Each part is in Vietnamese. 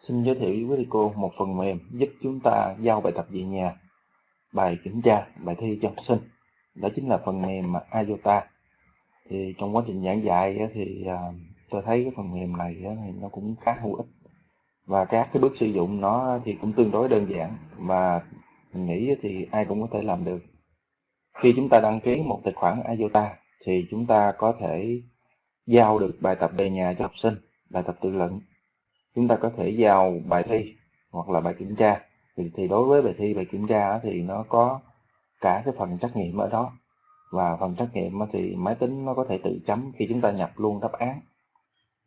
Xin giới thiệu với quý cô một phần mềm giúp chúng ta giao bài tập về nhà, bài kiểm tra, bài thi cho học sinh. Đó chính là phần mềm IOTA. Thì trong quá trình giảng dạy thì à, tôi thấy cái phần mềm này thì nó cũng khá hữu ích và các cái bước sử dụng nó thì cũng tương đối đơn giản và mình nghĩ thì ai cũng có thể làm được. Khi chúng ta đăng ký một tài khoản IOTA thì chúng ta có thể giao được bài tập về nhà cho học sinh, bài tập tự luận chúng ta có thể giao bài thi hoặc là bài kiểm tra. Thì, thì đối với bài thi bài kiểm tra thì nó có cả cái phần trắc nghiệm ở đó. Và phần trắc nghiệm thì máy tính nó có thể tự chấm khi chúng ta nhập luôn đáp án.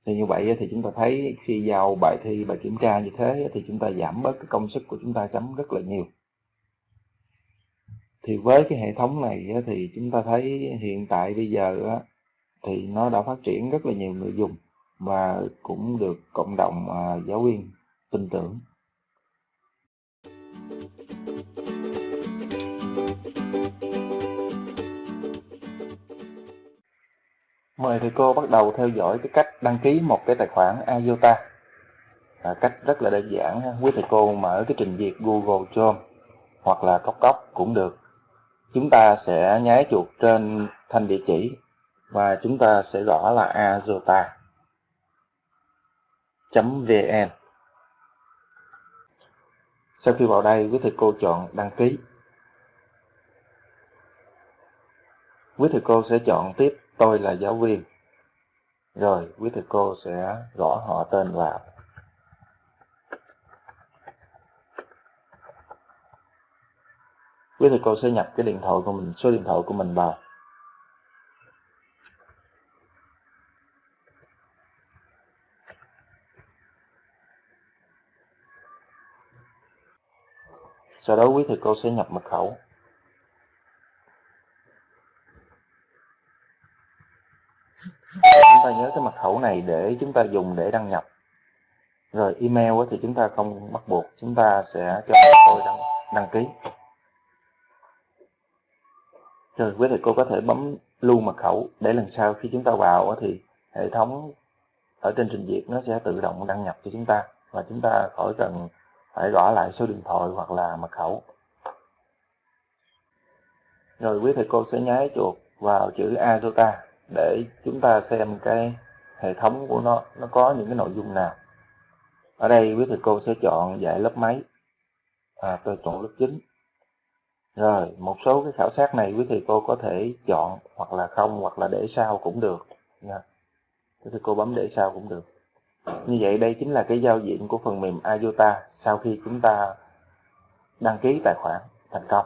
Thì như vậy thì chúng ta thấy khi giao bài thi bài kiểm tra như thế thì chúng ta giảm bớt cái công sức của chúng ta chấm rất là nhiều. Thì với cái hệ thống này thì chúng ta thấy hiện tại bây giờ thì nó đã phát triển rất là nhiều người dùng và cũng được cộng đồng à, giáo viên tin tưởng. Mời thầy cô bắt đầu theo dõi cái cách đăng ký một cái tài khoản IOTA. À, cách rất là đơn giản, quý thầy cô mở cái trình duyệt Google Chrome hoặc là cốc cốc cũng được. Chúng ta sẽ nháy chuột trên thanh địa chỉ và chúng ta sẽ gõ là IOTA vn Sau khi vào đây, quý thầy cô chọn đăng ký. Quý thầy cô sẽ chọn tiếp tôi là giáo viên. Rồi, quý thầy cô sẽ gõ họ tên vào. Quý thầy cô sẽ nhập cái điện thoại của mình, số điện thoại của mình vào. Sau đó quý thầy cô sẽ nhập mật khẩu. Chúng ta nhớ cái mật khẩu này để chúng ta dùng để đăng nhập. Rồi email thì chúng ta không bắt buộc chúng ta sẽ cho tôi đăng, đăng ký. Rồi quý thầy cô có thể bấm lưu mật khẩu để lần sau khi chúng ta vào thì hệ thống ở trên trình duyệt nó sẽ tự động đăng nhập cho chúng ta và chúng ta khỏi cần phải gõ lại số điện thoại hoặc là mật khẩu. Rồi quý thầy cô sẽ nháy chuột vào chữ Azota để chúng ta xem cái hệ thống của nó nó có những cái nội dung nào. Ở đây quý thầy cô sẽ chọn dạy lớp mấy à, tôi chọn lớp 9 rồi một số cái khảo sát này quý thầy cô có thể chọn hoặc là không hoặc là để sau cũng được nha. Quý thầy cô bấm để sau cũng được như vậy đây chính là cái giao diện của phần mềm IOTA sau khi chúng ta đăng ký tài khoản thành công.